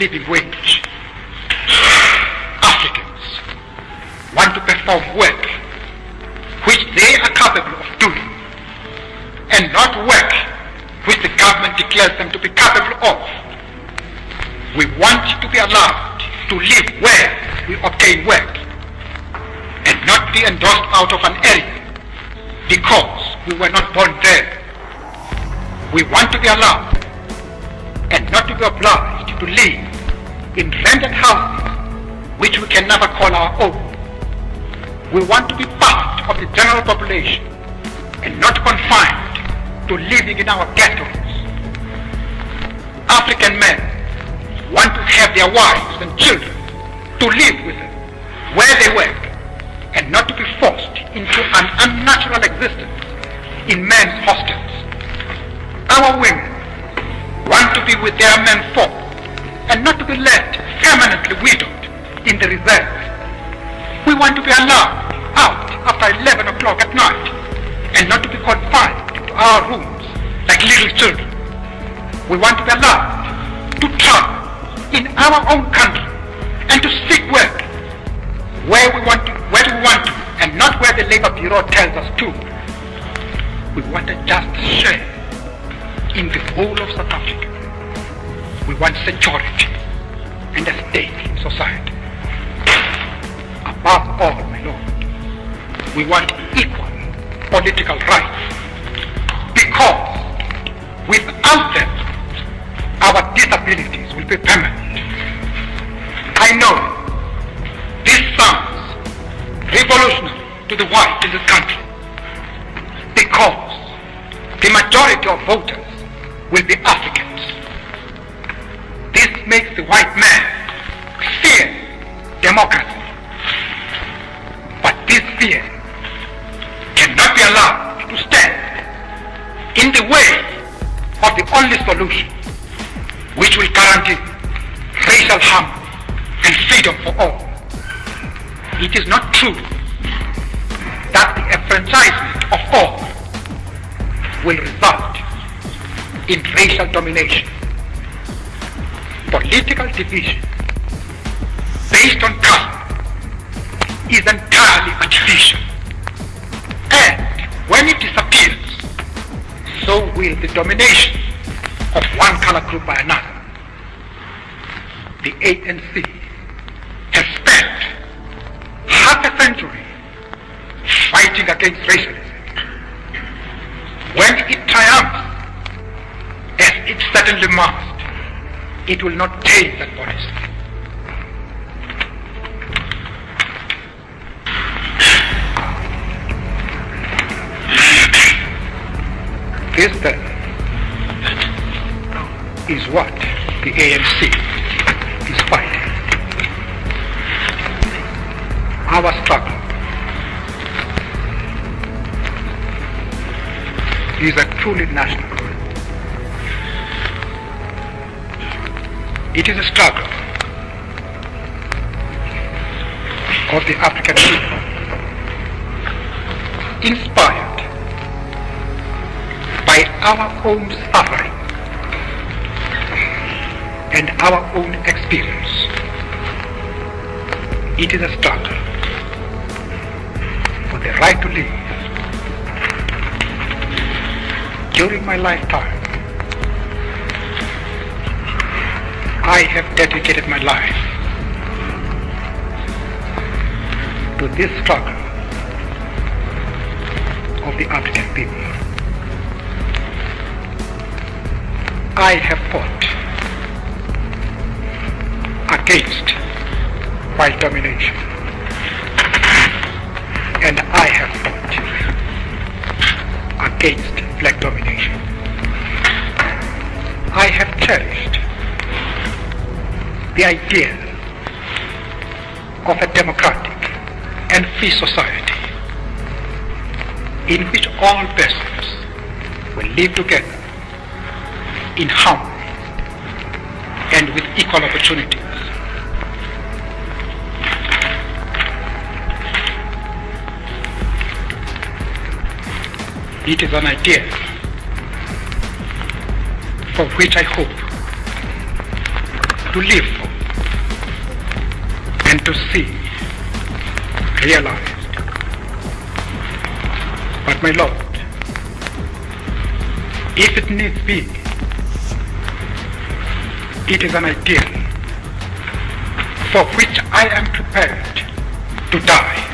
living wage. Africans want to perform work which they are capable of doing and not work which the government declares them to be capable of. We want to be allowed to live where we obtain work and not be endorsed out of an area because we were not born there. We want to be allowed and not to be obliged to live in rented houses which we can never call our own. We want to be part of the general population and not confined to living in our ghettos. African men want to have their wives and children to live with them where they work and not to be forced into an unnatural existence in men's hostels. Our women be with their men folk and not to be left permanently widowed in the reserve. We want to be allowed out after 11 o'clock at night and not to be confined to our rooms like little children. We want to be allowed to travel in our own country and to seek work where we want to, where we want to, and not where the Labor Bureau tells us to. We want a just share in the whole of South Africa. We want security and a stake in society. Above all, my Lord, we want equal political rights because without them, our disabilities will be permanent. I know this sounds revolutionary to the white in this country because the majority of voters will be Africans. Makes the white man fear democracy. But this fear cannot be allowed to stand in the way of the only solution which will guarantee racial harmony and freedom for all. It is not true that the enfranchisement of all will result in racial domination. Political division based on caste is entirely artificial. And when it disappears, so will the domination of one color group by another. The ANC has spent half a century fighting against racialism. When it triumphs, as it certainly must, it will not take that policy. This then is what the ANC is fighting. Our struggle is a truly national It is a struggle of the African people, inspired by our own suffering and our own experience. It is a struggle for the right to live. During my lifetime, I have dedicated my life to this struggle of the African people. I have fought against white domination. And I have fought against black domination. I have cherished the idea of a democratic and free society in which all persons will live together in harmony and with equal opportunities. It is an idea for which I hope to live and to see realized. But my Lord, if it needs be, it is an ideal for which I am prepared to die.